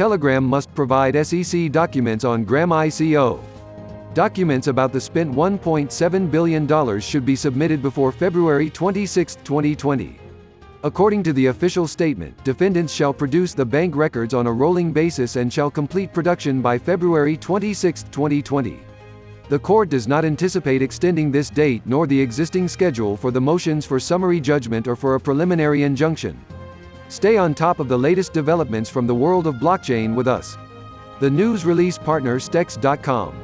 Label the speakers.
Speaker 1: Telegram must provide SEC documents on Gram ICO. Documents about the spent $1.7 billion should be submitted before February 26, 2020. According to the official statement, defendants shall produce the bank records on a rolling basis and shall complete production by February 26, 2020. The court does not anticipate extending this date nor the existing schedule for the motions for summary judgment or for a preliminary injunction. Stay on top of the latest developments from the world of blockchain with us. The news release partner Stex.com.